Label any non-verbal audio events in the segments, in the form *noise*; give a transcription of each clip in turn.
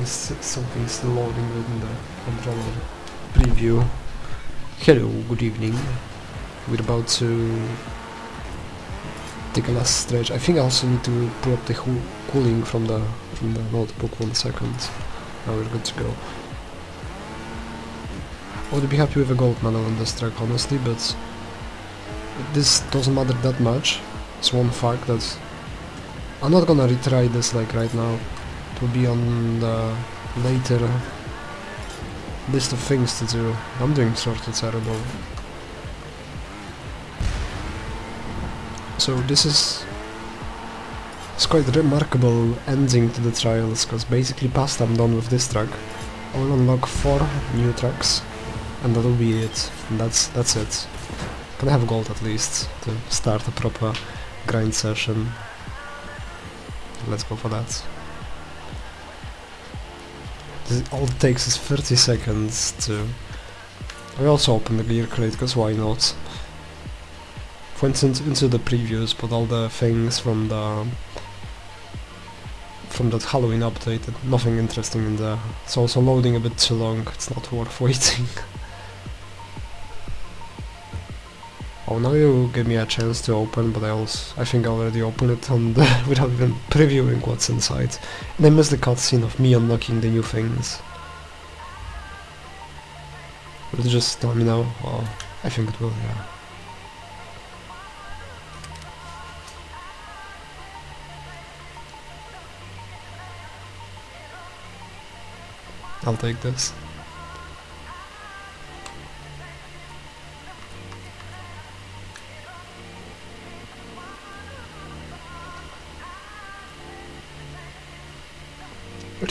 is something is loading within the controller preview. Hello, good evening. We're about to take a last stretch. I think I also need to pull up the cooling from the from the notebook. One second. Now we're good to go. I would be happy with a gold medal on this track, honestly, but this doesn't matter that much. It's one fact that I'm not gonna retry this like right now. Will be on the later list of things to do. I'm doing sort of terrible. So this is it's quite remarkable ending to the trials, because basically past I'm done with this track. I will unlock four new tracks, and that'll be it. And that's that's it. Can I have gold at least to start a proper grind session? Let's go for that. This, all it takes is 30 seconds to... I also open the gear crate, because why not? Went into, into the previews, but all the things from the... from that Halloween update, nothing interesting in there. It's also loading a bit too long, it's not worth *laughs* waiting. Oh, now you give me a chance to open, but I also I think I already opened it on the, uh, *laughs* without even previewing what's inside. And I missed the cutscene of me unlocking the new things. Will it just tell me now? Oh, I think it will, yeah. I'll take this.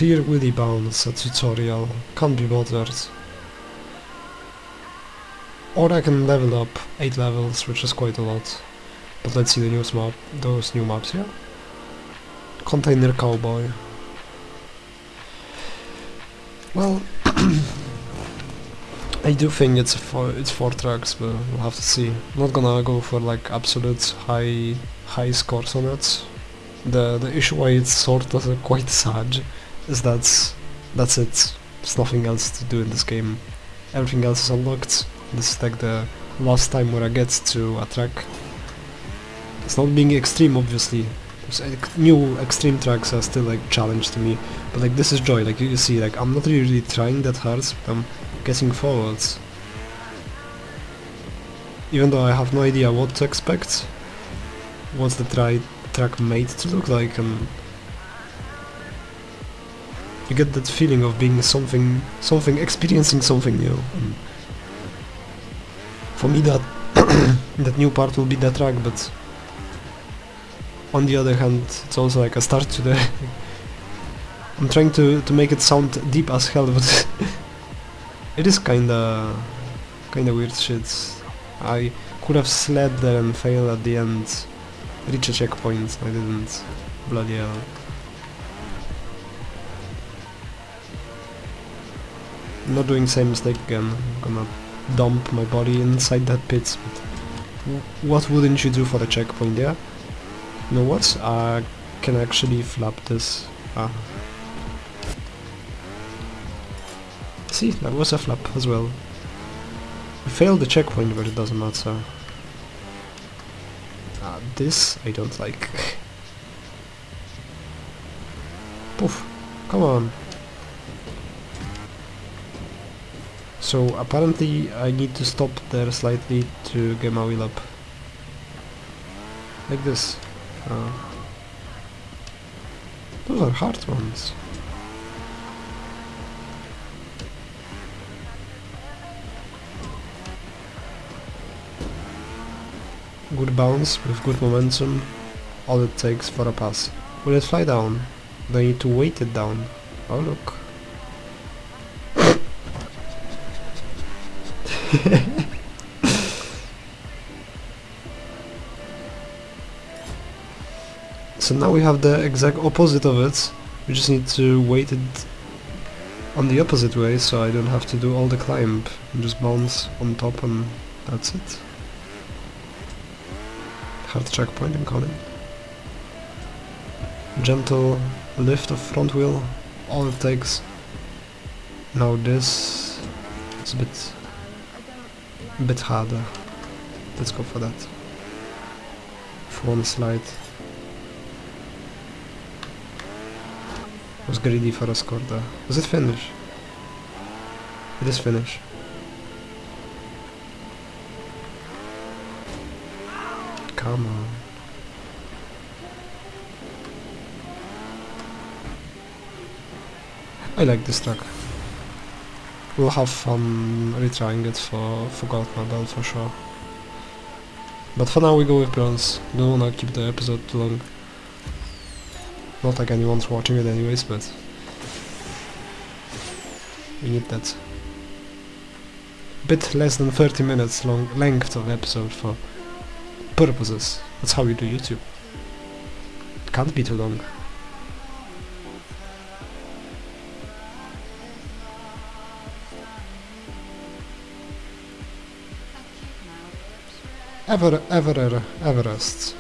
Rear wheelie bounce, a tutorial, can't be bothered. Or I can level up 8 levels, which is quite a lot. But let's see the new map, those new maps here. Container Cowboy. Well, *clears throat* I do think it's four, it's four tracks, but we'll have to see. I'm not gonna go for like absolute high high scores on it. The the issue why it's sort of quite *laughs* sad is that that's it. There's nothing else to do in this game. Everything else is unlocked. This is like the last time where I get to a track. It's not being extreme, obviously. There's new extreme tracks are still like challenge to me, but like this is joy. Like you see, like I'm not really trying that hard. I'm getting forwards. Even though I have no idea what to expect, what's the try track made to look like, and you get that feeling of being something, something, experiencing something new. And for me, that *coughs* that new part will be the track, but on the other hand, it's also like a start to the. *laughs* I'm trying to to make it sound deep as hell, but *laughs* it is kinda kinda weird shit. I could have slid there and failed at the end, reach a checkpoint. I didn't. Bloody hell. I'm not doing same mistake again. I'm gonna dump my body inside that pit. What wouldn't you do for a checkpoint, yeah? You know what? I can actually flap this. Ah. See, that was a flap as well. Failed the checkpoint, but it doesn't matter. Ah, this I don't like. *laughs* Poof. Come on. So apparently I need to stop there slightly to get my wheel up. Like this. Uh, those are hard ones. Good bounce with good momentum, all it takes for a pass. Will it fly down? Do I need to weight it down? Oh look. *laughs* so now we have the exact opposite of it. We just need to weight it on the opposite way so I don't have to do all the climb just bounce on top and that's it. Hard checkpoint incoming. Gentle lift of front wheel all it takes. Now this is a bit, bit harder. Let's go for that. For one slide. Was greedy for a score there. Was it finish? It is finish. Come on. I like this track. We'll have fun retrying it for, for gold medal for sure. But for now we go with bronze. Don't wanna keep the episode too long. Not like anyone's watching it anyways, but we need that bit less than 30 minutes long length of episode for purposes. That's how you do YouTube. It can't be too long. Ever, Ever, Everest.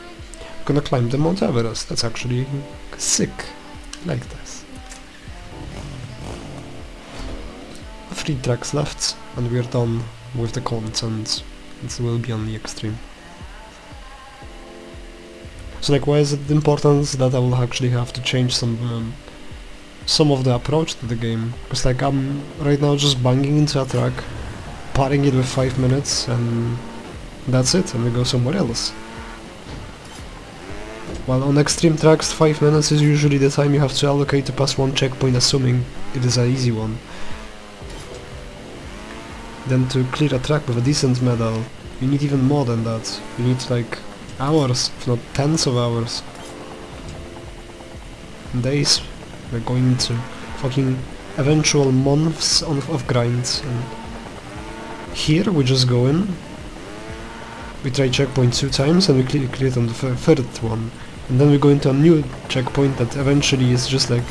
Gonna climb the Mount Everest. That's actually sick. Like this. Three tracks left, and we're done with the content. It will be on the extreme. So like why is it important that I will actually have to change some um, some of the approach to the game? Because like I'm right now just banging into a track, parring it with 5 minutes and that's it and we go somewhere else. While on extreme tracks 5 minutes is usually the time you have to allocate to pass one checkpoint assuming it is an easy one. Then to clear a track with a decent medal you need even more than that. You need like hours, if not tens of hours. Days. We're going into fucking eventual months of, of grinds. And here we just go in. We try checkpoint two times and we clear, clear it on the third one. And then we go into a new checkpoint that eventually is just like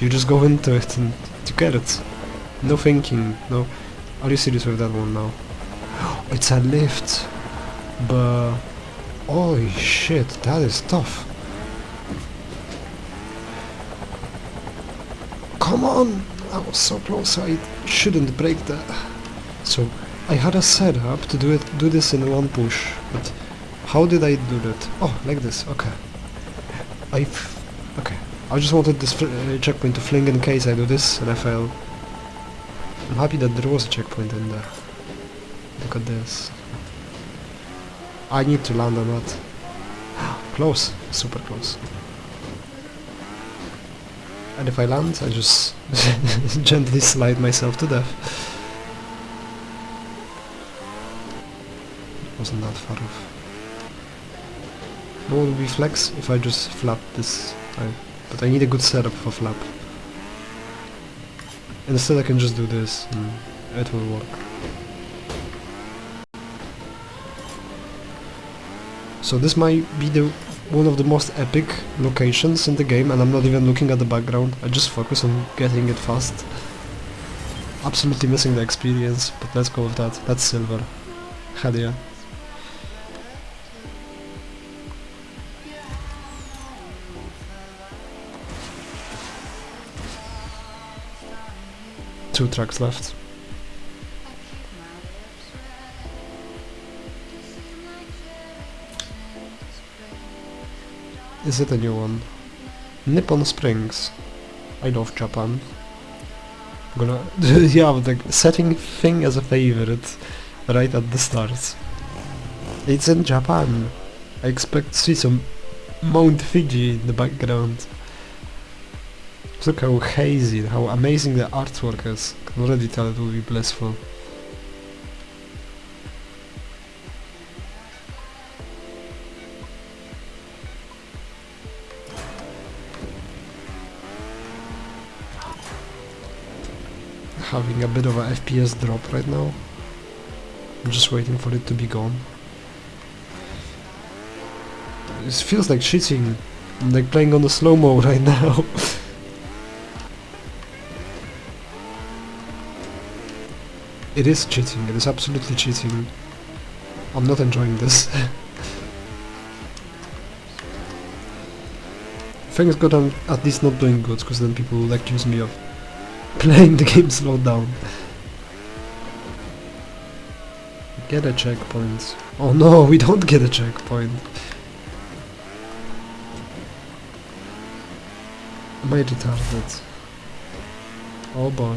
you just go into it and you get it. No thinking, no. Are you serious with that one now? *gasps* It's a lift, but Holy shit, that is tough. Come on! I was so close, I shouldn't break that. So, I had a setup to do it, do this in one push, but how did I do that? Oh, like this, okay. I, okay. I just wanted this uh, checkpoint to fling in case I do this and I fail. I'm happy that there was a checkpoint in there. Look at this. I need to land on that. *gasps* close, super close. And if I land, I just *laughs* gently slide myself to death. That far off. What will be flex if I just flap this? But I need a good setup for flap. Instead I can just do this and it will work. So this might be the one of the most epic locations in the game and I'm not even looking at the background, I just focus on getting it fast. Absolutely missing the experience, but let's go with that. That's silver. Hell yeah. Two tracks left. Is it a new one? Nippon Springs. I love Japan. I'm gonna *laughs* yeah, the setting thing as a favorite right at the start. It's in Japan. I expect to see some Mount Fuji in the background. Look how hazy, how amazing the artwork is. Can already tell it will be blissful. having a bit of a FPS drop right now. I'm just waiting for it to be gone. It feels like cheating. I'm like playing on the slow-mo *laughs* right now. It is cheating, it is absolutely cheating. I'm not enjoying this. *laughs* Thanks God I'm at least not doing good, because then people will accuse me of *laughs* playing the game slowed down. Get a checkpoint. Oh no, *laughs* we don't get a checkpoint. Am I retarded? Oh boy.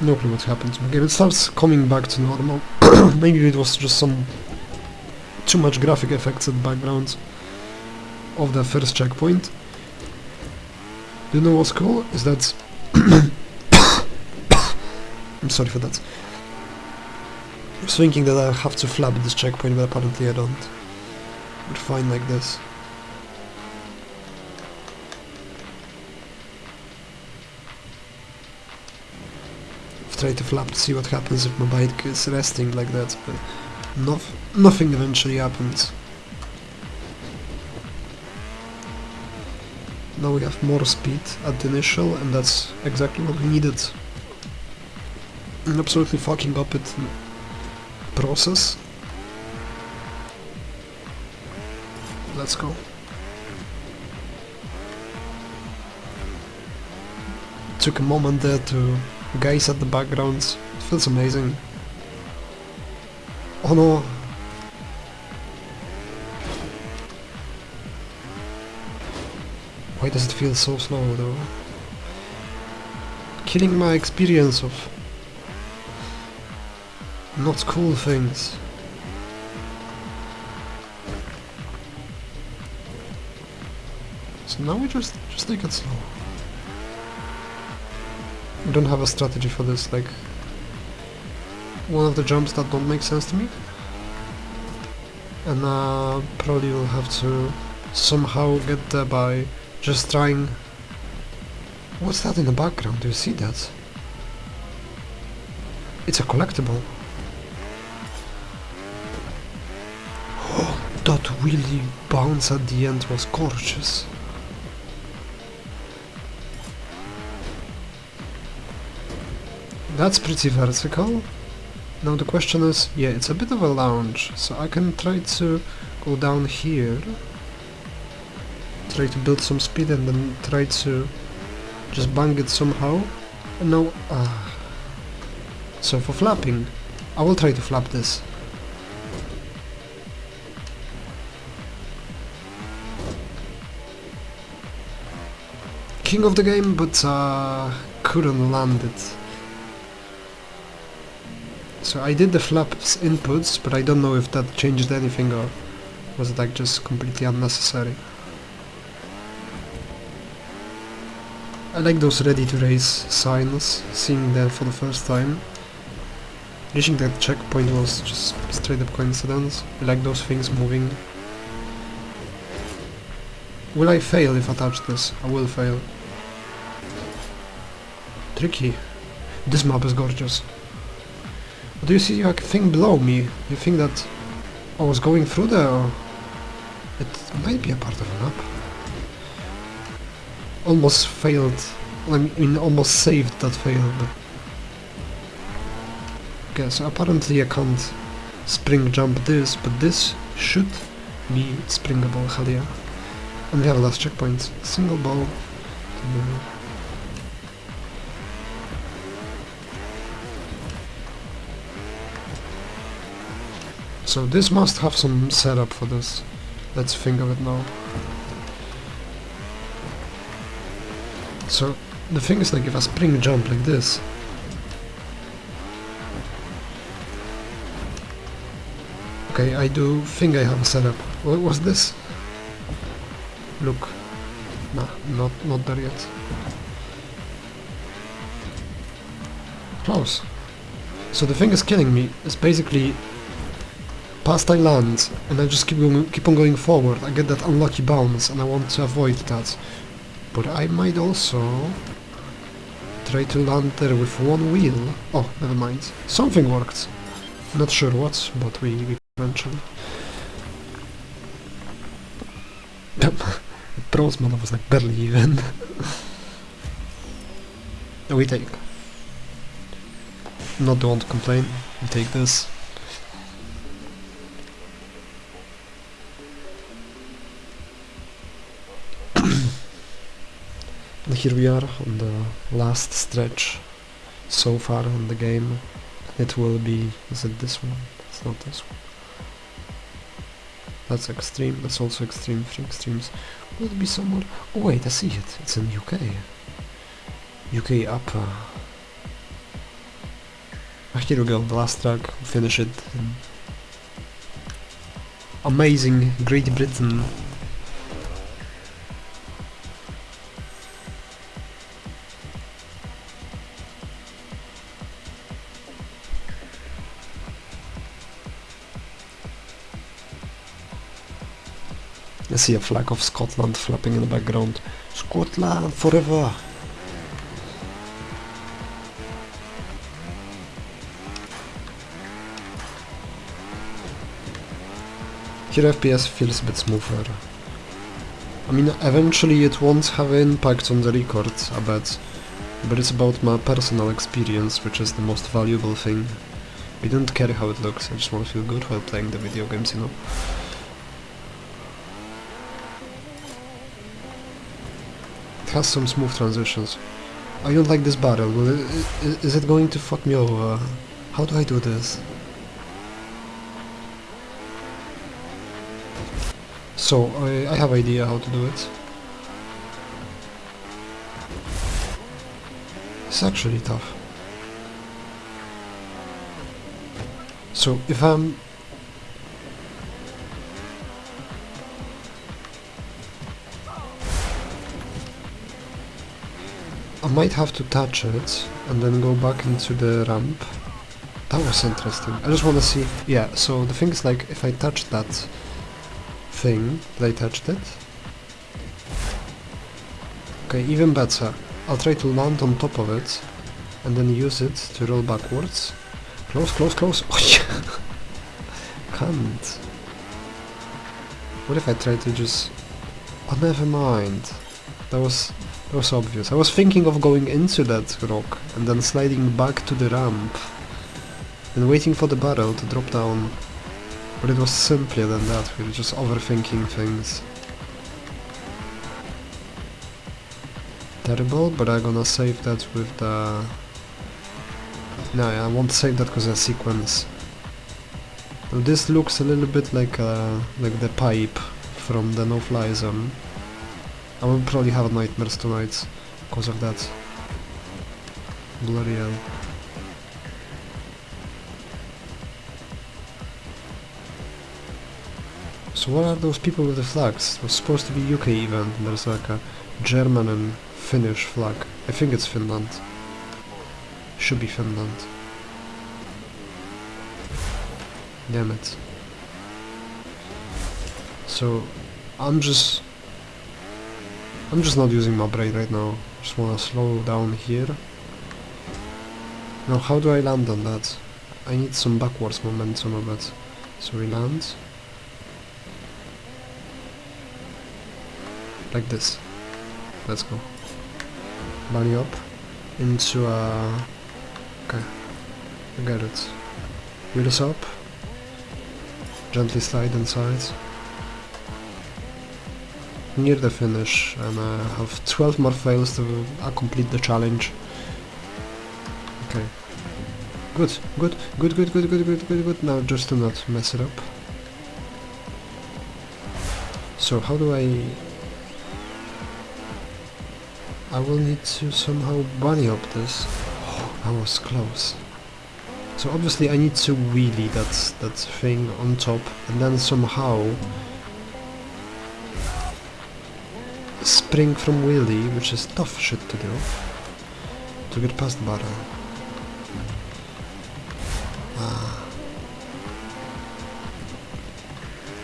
No clue what happens. Okay, it starts coming back to normal. *clears throat* Maybe it was just some too much graphic effects and backgrounds of the first checkpoint. You know what's cool? Is that... *coughs* I'm sorry for that. I was thinking that I have to flap this checkpoint, but apparently I don't. We're fine like this. I've to flap to see what happens if my bike is resting like that, but nof nothing eventually happens. Now we have more speed at the initial, and that's exactly what we needed. An absolutely fucking up it process. Let's go. Took a moment there to gaze at the backgrounds. It feels amazing. Oh no, Why does it feel so slow though? Killing my experience of not cool things. So now we just just take it slow. I don't have a strategy for this, like one of the jumps that don't make sense to me. And uh, probably will have to somehow get there by just trying... What's that in the background? Do you see that? It's a collectible. Oh, *gasps* that wheelie bounce at the end was gorgeous. That's pretty vertical. Now the question is, yeah, it's a bit of a lounge, so I can try to go down here try to build some speed and then try to just bang it somehow. And now, uh, so for flapping, I will try to flap this. King of the game, but uh, couldn't land it. So I did the flaps inputs, but I don't know if that changed anything or was it like just completely unnecessary. I like those ready to race signs, seeing them for the first time. Reaching that checkpoint was just straight up coincidence. I like those things moving. Will I fail if I touch this? I will fail. Tricky. This map is gorgeous. Do you see a thing below me? You think that I was going through there? Or it might be a part of a map almost failed. I mean, almost saved that fail, but... Okay, so apparently I can't spring jump this, but this should be springable, hell yeah. And we have a last checkpoint. Single ball. So this must have some setup for this. Let's think of it now. So the thing is like if I spring jump like this Okay, I do think I have a setup. What was this? Look. Nah, not not there yet. Close. So the thing is killing me is basically past I land and I just keep going, keep on going forward. I get that unlucky bounce and I want to avoid that. But I might also try to land there with one wheel. Oh, never mind. Something worked. Not sure what, but we, we eventually. *laughs* Brosman was like barely even. *laughs* we take. not the one to complain. We take this. Here we are on the last stretch so far in the game. It will be... is it this one? It's not this one. That's extreme, that's also extreme, three extremes. Will it be somewhere... Oh wait, I see it. It's in UK. UK up. Ah, here we go, the last track, finish it. Amazing Great Britain. I see a flag of Scotland flapping in the background. Scotland forever! Here FPS feels a bit smoother. I mean, eventually it won't have an impact on the record, I bet. But it's about my personal experience, which is the most valuable thing. I don't care how it looks, I just want to feel good while playing the video games, you know? Some smooth transitions. I don't like this battle. Will it, is it going to fuck me over? How do I do this? So, I, I have idea how to do it. It's actually tough. So, if I'm... I might have to touch it and then go back into the ramp. That was interesting. I just want to see... Yeah, so the thing is like, if I touch that thing, I touched it. Okay, even better. I'll try to land on top of it and then use it to roll backwards. Close, close, close. *laughs* Oh, yeah. Can't. What if I try to just... Oh, never mind. That was that was obvious. I was thinking of going into that rock and then sliding back to the ramp and waiting for the barrel to drop down. But it was simpler than that, we were just overthinking things. Terrible, but I'm gonna save that with the... No, I won't save that because a sequence. Now this looks a little bit like uh, like the pipe from the no-fly zone. I will probably have nightmares tonight because of that. Bloody hell. So what are those people with the flags? It was supposed to be UK event, and there's like a German and Finnish flag. I think it's Finland. Should be Finland. Damn it. So, I'm just... I'm just not using my brain right now. Just wanna slow down here. Now how do I land on that? I need some backwards momentum of it. So we land. Like this. Let's go. Bunny up. Into a... Okay. I get it. Wheels up. Gently slide inside. Near the finish and I have 12 more fails to complete the challenge. Okay. Good, good, good, good, good, good, good, good, good. Now just to not mess it up. So how do I... I will need to somehow bunny up this. Oh, that was close. So obviously I need to wheelie that, that thing on top and then somehow spring from wheelie, which is tough shit to do, to get past barrel. Ah.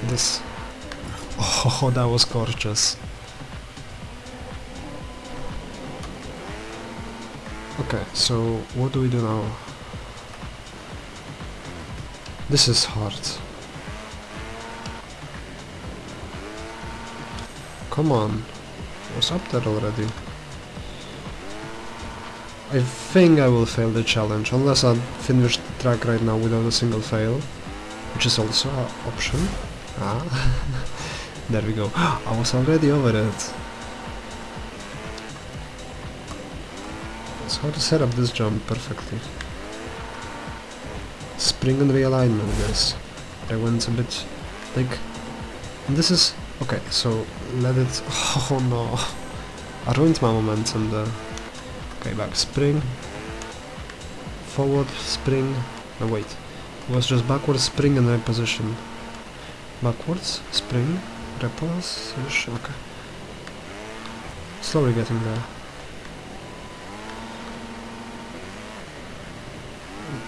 This... Oh, that was gorgeous. Okay, so what do we do now? This is hard. Come on. Was up there already. I think I will fail the challenge, unless I finish the track right now without a single fail, which is also an option. Ah, *laughs* there we go. *gasps* I was already over it. So how to set up this jump perfectly. Spring and realignment, guys. I went a bit like this is okay. So let it. *laughs* Oh no! I ruined my momentum there. Okay, back spring. Forward spring. No wait. It was just backwards spring and reposition. Backwards spring reposition. Okay. Slowly getting there.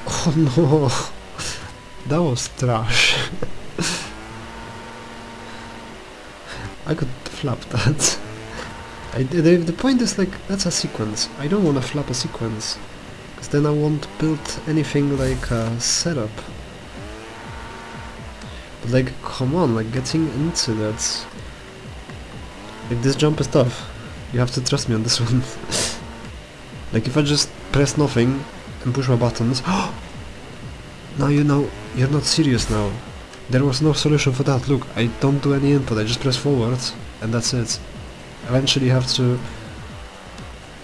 *laughs* Oh no! *laughs* That was trash. I could flap that. I, the, the point is like, that's a sequence. I don't want to flap a sequence. Because then I won't build anything like a setup. But like, come on, like getting into that. Like this jump is tough. You have to trust me on this *laughs* one. like if I just press nothing and push my buttons. *gasps* now you know, you're not serious now. There was no solution for that. Look, I don't do any input, I just press forward and that's it. Eventually you have to...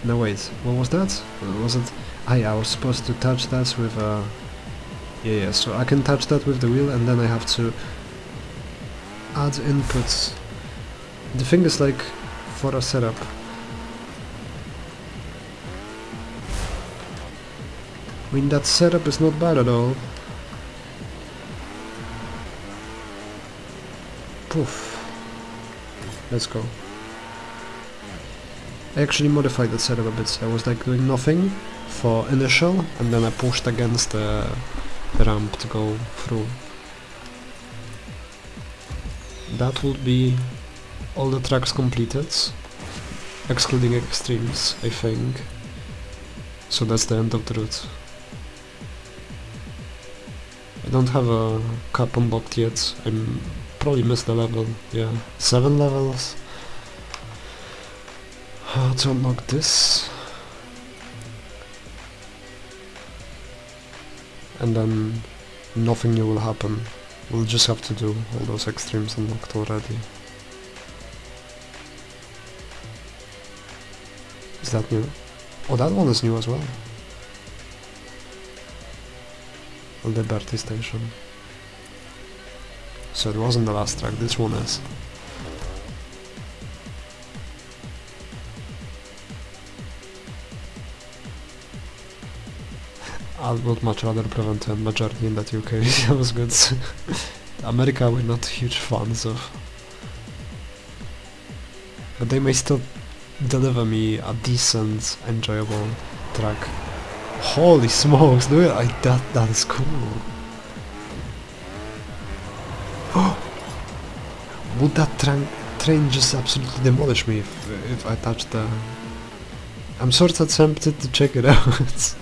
No wait, what was that? Was it... Ah yeah, I was supposed to touch that with uh Yeah, yeah, so I can touch that with the wheel and then I have to add inputs. The thing is like, for a setup, I mean that setup is not bad at all. Poof. Let's go. I actually modified the setup a bit. I was like doing nothing for initial and then I pushed against the, ramp to go through. That would be all the tracks completed, excluding extremes, I think. So that's the end of the route. I don't have a cap unlocked yet. I'm probably missed a level. Yeah, seven levels. How to unlock this? And then nothing new will happen. We'll just have to do all those extremes unlocked already. Is that new? Oh, that one is new as well. Liberty Station. So it wasn't the last track, this one is. *laughs* I would much rather prevent a majority in that UK, *laughs* that was good. *laughs* America we're not huge fans of. But they may still deliver me a decent, enjoyable track. Holy smokes, it! I, that, that is cool. Would that train, train just absolutely demolish me if, if I touch the... I'm sort of tempted to check it *laughs* out.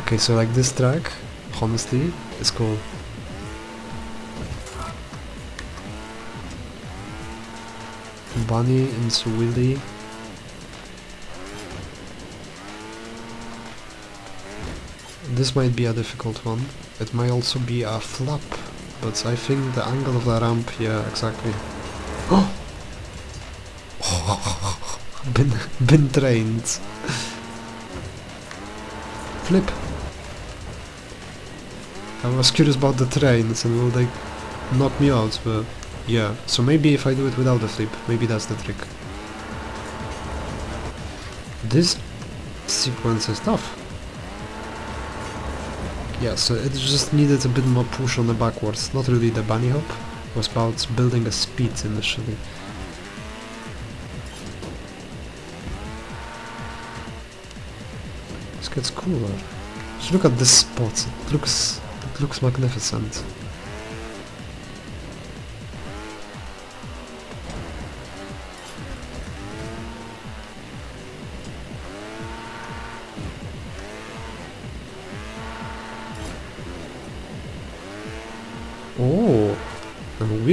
okay, so like this track, honestly, is cool. Bunny and wheelie. This might be a difficult one. It might also be a flap, but I think the angle of the ramp, yeah, exactly. *gasps* Oh! been, *laughs* been trained. Flip! I was curious about the trains and will they knock me out, but yeah. So maybe if I do it without the flip, maybe that's the trick. This sequence is tough. Yeah, so it just needed a bit more push on the backwards, not really the bunny hop, it was about building a speed initially. This gets cooler. Just look at this spot, it looks, it looks magnificent.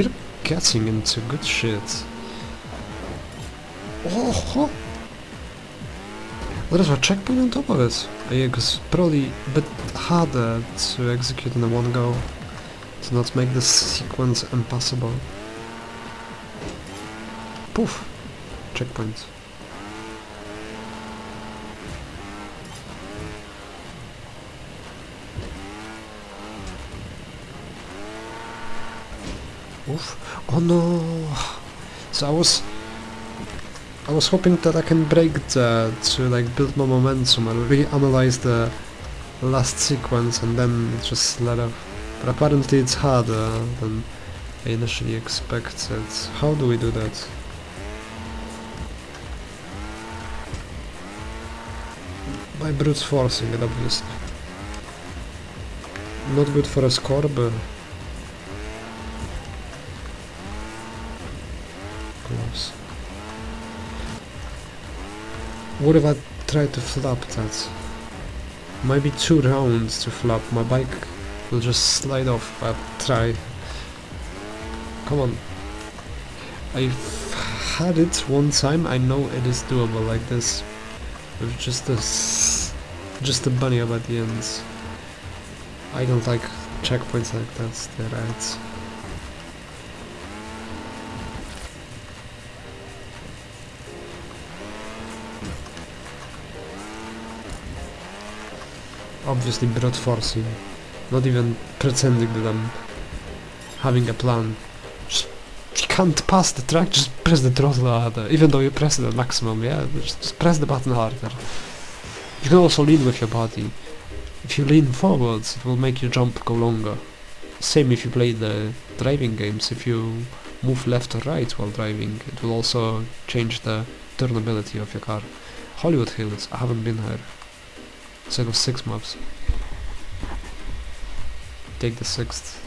We're getting into good shit. Oh, There's a checkpoint on top of it. Yeah, because probably a bit harder to execute in one go to not make this sequence impossible. Poof! Checkpoint. Oh no! So I was... I was hoping that I can break that to like build more momentum and reanalyze the last sequence and then just let off. But apparently it's harder than I initially expected. How do we do that? By brute forcing it obviously. Not good for a score but What if I try to flap that? Might be two rounds to flap. My bike will just slide off if I try. Come on. I've had it one time. I know it is doable like this. With just a just a bunny up at the ends. I don't like checkpoints like that. They're right. Obviously brute forcing, not even pretending that I'm having a plan. Just, you can't pass the track, just press the throttle harder, even though you press at maximum, yeah, just, just press the button harder. You can also lean with your body. If you lean forwards, it will make your jump go longer. Same if you play the driving games, if you move left or right while driving, it will also change the turnability of your car. Hollywood Hills, I haven't been here. Set of six maps. Take the sixth.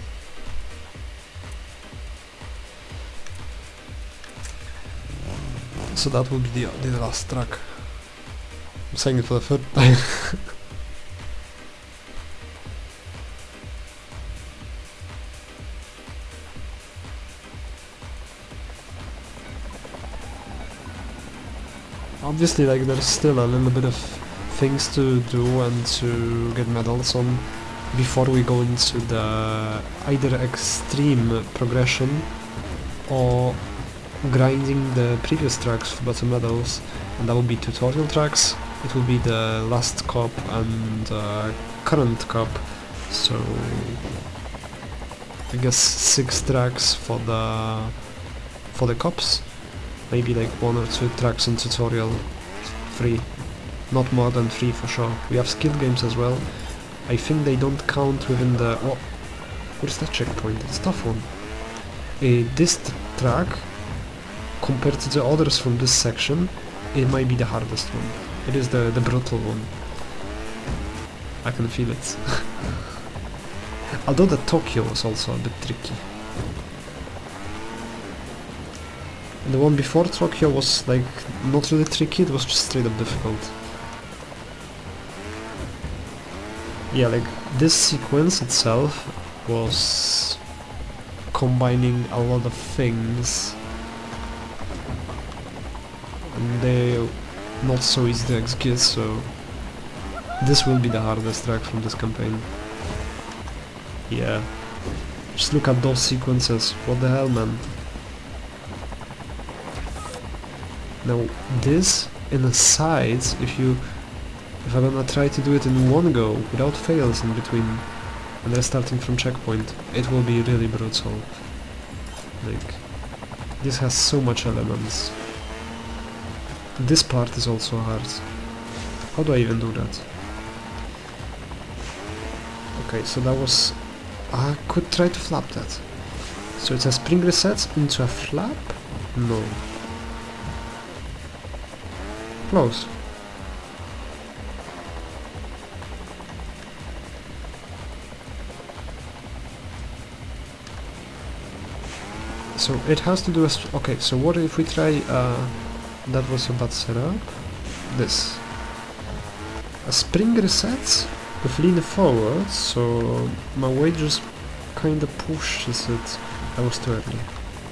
So that will be the, the last track. I'm saying it for the third time. *laughs* Obviously, like, there's still a little bit of things to do and to get medals on before we go into the either extreme progression or grinding the previous tracks for better medals. And that will be tutorial tracks. It will be the last cup and uh, current cup. So I guess six tracks for the for the cups. Maybe like one or two tracks in tutorial. Three not more than three for sure. We have skill games as well. I think they don't count within the... Oh, what is that checkpoint? It's tough one. Uh, this track, compared to the others from this section, it might be the hardest one. It is the, the brutal one. I can feel it. *laughs* Although the Tokyo was also a bit tricky. The one before Tokyo was like not really tricky, it was just straight up difficult. Yeah like this sequence itself was combining a lot of things. And they're not so easy to execute so this will be the hardest track from this campaign. Yeah. Just look at those sequences. What the hell man? Now this in the sides if you if I'm gonna try to do it in one go, without fails in between, and then starting from checkpoint, it will be really brutal. Like, this has so much elements. This part is also hard. How do I even do that? Okay, so that was... I could try to flap that. So it's a spring reset into a flap? No. Close. So it has to do with... Okay, so what if we try... Uh, that was a bad setup. This. A spring resets with lean forward, so my weight just kinda pushes it. That was too early.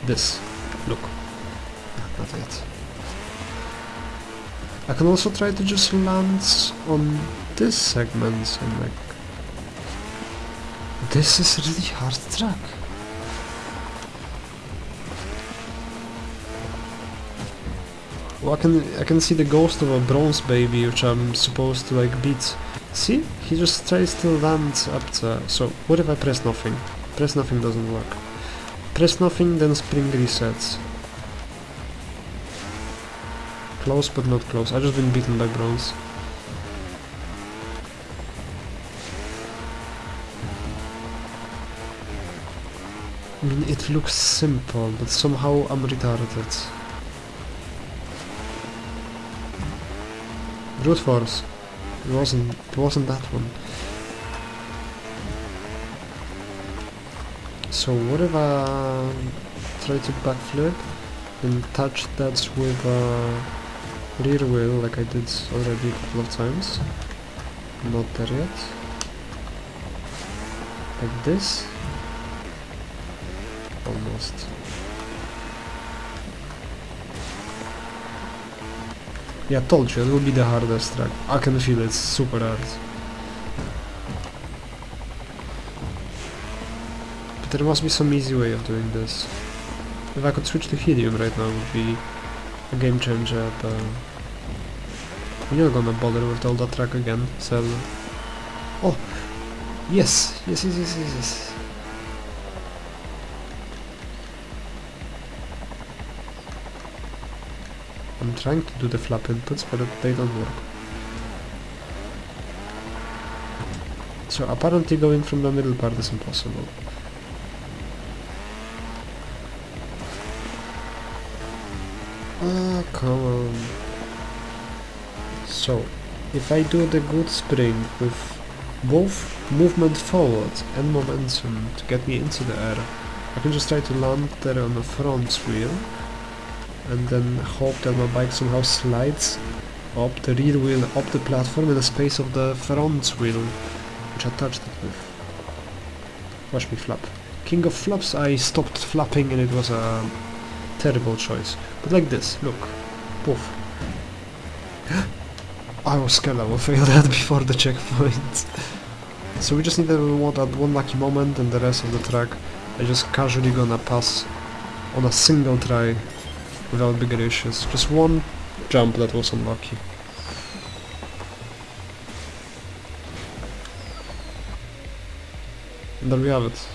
This. Look. Not it. I can also try to just land on this segment and like... This is really hard track. Well, I can I can see the ghost of a bronze baby, which I'm supposed to like beat. See? He just tries to land up. So, what if I press nothing? Press nothing doesn't work. Press nothing, then spring resets. Close, but not close. I just been beaten by bronze. I mean, it looks simple, but somehow I'm retarded. Brute force. It wasn't. It wasn't that one. So what if I try to backflip and touch that with a rear wheel like I did already a couple of times? Not there yet. Like this. Almost. Yeah, told you, it will be the hardest track. I can feel it's super hard. But there must be some easy way of doing this. If I could switch to helium right now, would be a game changer, but... We're not gonna bother with all that track again, so... Oh! Yes! Yes, yes, yes, yes, yes. I'm trying to do the flap inputs, but they don't work. So apparently going from the middle part is impossible. Ah, come on. So, if I do the good spring with both movement forward and momentum to get me into the air, I can just try to land there on the front wheel and then hope that my bike somehow slides up the rear wheel, up the platform in the space of the front wheel, which I touched it with. Watch me flap. King of flaps, I stopped flapping and it was a terrible choice. But like this, look. Poof. *gasps* I was scared I will fail *laughs* that before the checkpoint. *laughs* so we just need to want that one lucky moment and the rest of the track I just casually gonna pass on a single try without bigger issues. Just one jump that was unlucky. And there we have it.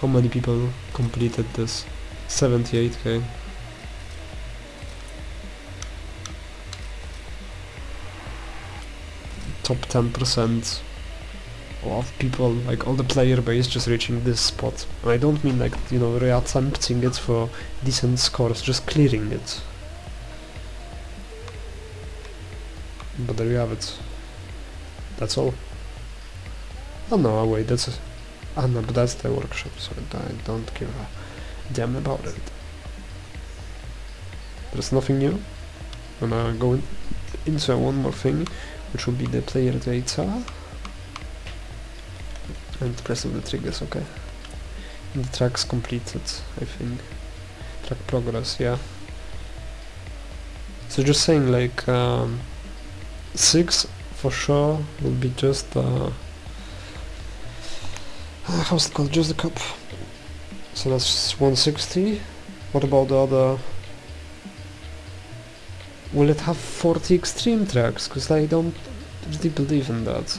How many people completed this? 78k. Top 10% of people, like all the player base just reaching this spot. I don't mean like, you know, re-attempting it for decent scores, just clearing it. But there you have it. That's all. Oh no, wait, that's... A, ah no, but that's the workshop, so I don't give a damn about it. There's nothing new. I'm gonna go in into one more thing, which will be the player data and pressing the triggers, okay. And the track's completed, I think. Track progress, yeah. So just saying like um, 6 for sure will be just uh, *sighs* how's it called, just the cup. So that's 160. What about the other? Will it have 40 extreme tracks? Because I don't really believe in that.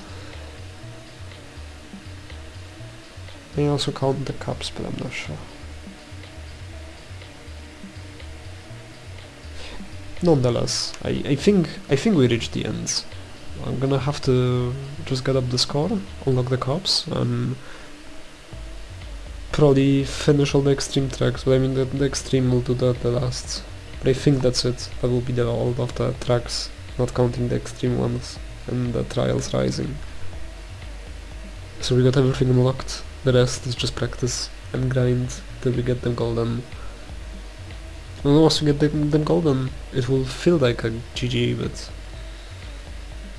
They also count the cups, but I'm not sure. Nonetheless, I, I think I think we reached the ends. I'm gonna have to just get up the score, unlock the cups, and probably finish all the extreme tracks, but I mean the, the extreme will do that the last. But I think that's it. That will be the all of the tracks, not counting the extreme ones and the trials rising. So we got everything unlocked. The rest is just practice and grind till we get them golden. And once we get them, them golden, it will feel like a GG, but...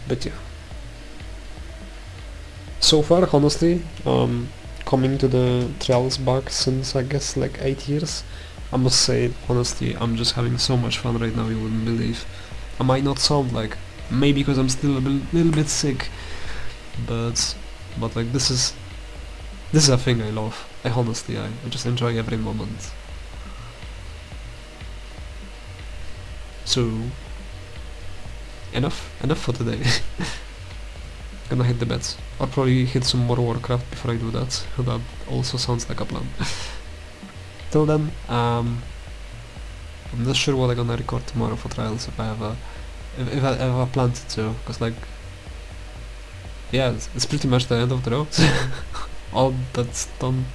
But yeah. So far, honestly, um, coming to the trials back since I guess like 8 years, I must say, honestly, I'm just having so much fun right now, you wouldn't believe. I might not sound like, maybe because I'm still a little bit sick, but, but like this is, this is a thing I love. I honestly, I, I just enjoy every moment. So, enough, enough for today. *laughs* Gonna hit the beds. I'll probably hit some more Warcraft before I do that. *laughs* That also sounds like a plan. *laughs* Till then, um, I'm not sure what I'm gonna record tomorrow for trials if I have a if, if I I plan to, because like yeah, it's, it's pretty much the end of the road. All that's done,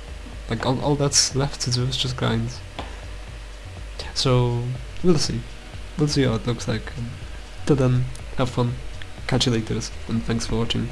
like all, all that's left to do is just grind. So we'll see, we'll see how it looks like. Till then, have fun. Catch you later, and thanks for watching.